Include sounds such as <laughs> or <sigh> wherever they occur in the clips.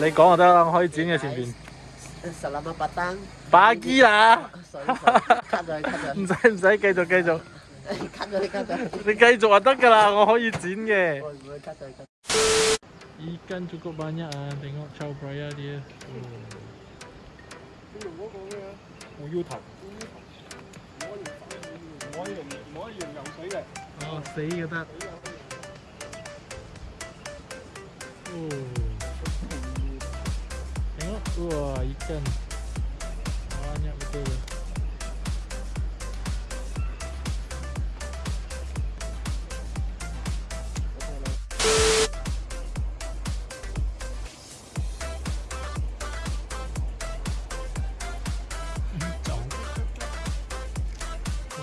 你讲就得啦，我可以剪嘅前边。 Selamat petang. Pagi 啦， Sorry, sorry. Cut 咗，cut 咗。唔使唔使，继续继续， cut <laughs> <laughs> 咗，cut 咗。你继续就得㗎啦，我可以剪嘅。我唔会 cut 咗，cut。 Ikan cukup banyak ah, tengok chow praya dia. Oh. Uyuh 头。哦，死嘅得。Oh. Wah ikan Banyak betul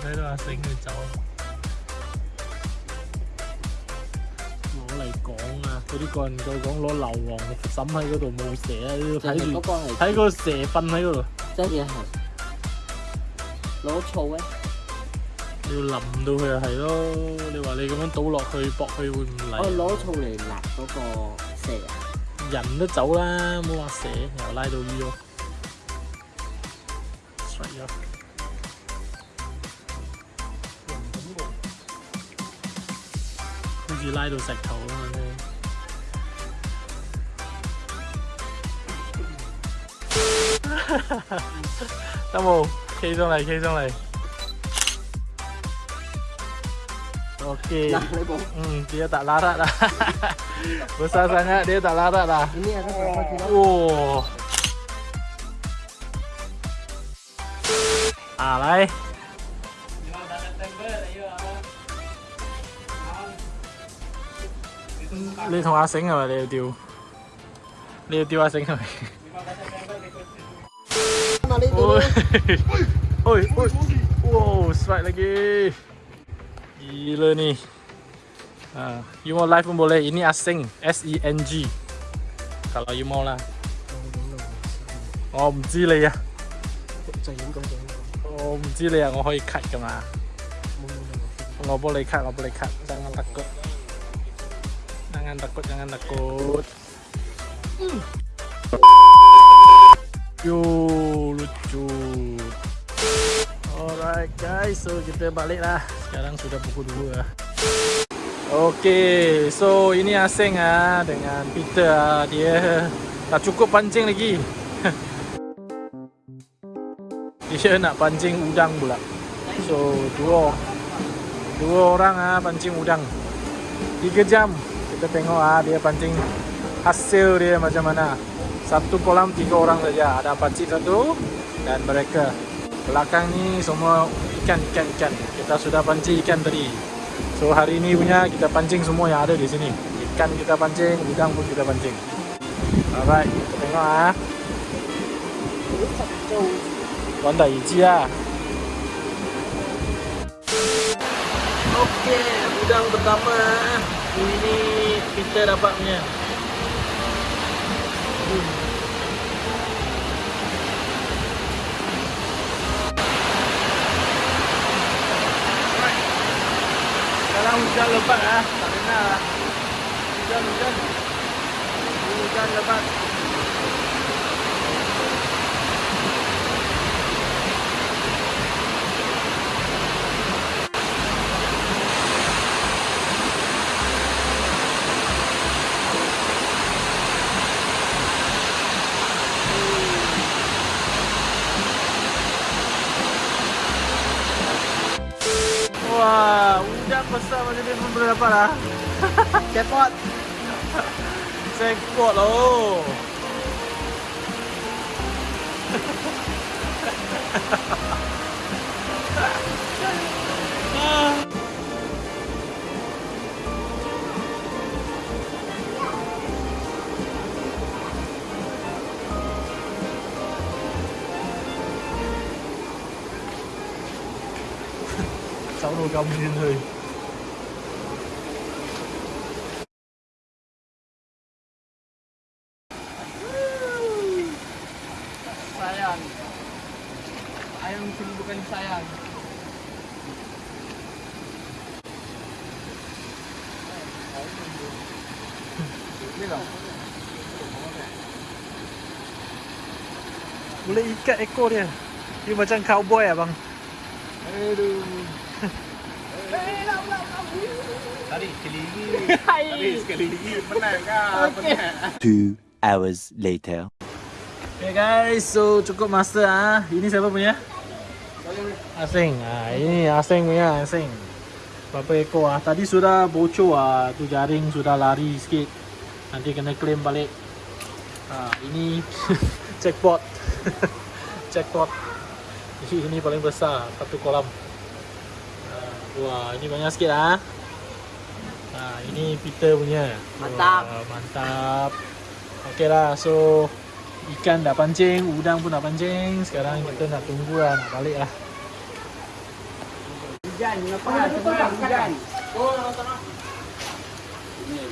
thấy là tính người cháu. Nó lại có 嗰啲個人再講攞硫磺審喺嗰度冇蛇啊！睇住睇個蛇瞓喺嗰度，真嘢係攞醋咧，你要淋到佢就係咯。你話你咁樣倒落去搏佢會唔我嚟？攞醋嚟辣嗰個蛇啊！人都走啦，冇話蛇又拉到醫咯，衰咗。好似拉到石頭 <laughs> Tam mù Khi xong này, khi xong này Ok. Nah, hmm, dia tak larat dah. Besar xa xa nhá larat dah. Ini ada berapa kilo? Oh. Alai. Đi thằng A Sánh rồi, đều tiêu Đều tiêu A Sánh rồi <laughs> Mali Ôi. dulu. <laughs> Ôi, ôi. Wow, strike lagi. Gila ni. Ah, you mau live pun boleh. Ini asing, S E N G. Kalau you mau lah. Oh, 唔知你啊。就影咁样。我唔知你啊，我可以 cut 噶嘛？冇冇冇。我帮你 cut，我帮你 cut。Jangan takut. Jangan takut, jangan takut. Yo, lucu. Alright guys, so kita balik lah. Sekarang sudah pukul 2 lah. Okay, so ini Asing ah dengan Peter ah. Dia tak cukup pancing lagi. <laughs> Dia nak pancing udang pula. So, dua dua orang ah pancing udang. 3 jam. Kita tengok ah dia pancing hasil dia macam mana. Satu kolam tiga orang saja. Ada pancing satu dan mereka. Belakang ni semua ikan ikan ikan. Kita sudah pancing ikan tadi. So hari ini punya kita pancing semua yang ada di sini. Ikan kita pancing, udang pun kita pancing. Alright, kita tengok ah. Tuan dah iji lah. Okey, udang pertama. Ini kita dapat punya. Hmm. Hujan lebat ah, tak kena lah. Hujan, hujan. Hujan lebat. Wah, Basta magiging umbrella para. Jackpot! Jackpot, oh! sáu đô công đi thôi sini bukan sayang. Boleh ikat ekor dia. Dia macam cowboy abang. Aduh. Tadi sekali lagi. Tadi sekali lagi. Menang kah? Menang. Two hours later. Okay guys, so cukup master ah. Ini siapa punya? Asing. Ah, ini Asing punya, Asing. Berapa ekor ah? Tadi sudah bocor ah. Tu jaring sudah lari sikit. Nanti kena claim balik. Ah, ini <laughs> jackpot. jackpot. <laughs> Ini, ini paling besar, satu kolam. Ah, wah, ini banyak sikit ah. Ah, ini Peter punya. Mantap. Wah, mantap. Okey lah, so ikan dah pancing, udang pun dah pancing. Sekarang kita nak tunggu lah, nak balik lah. Diyan, napakasin mo lang. Diyan. Oo, nakasarap. Hindi.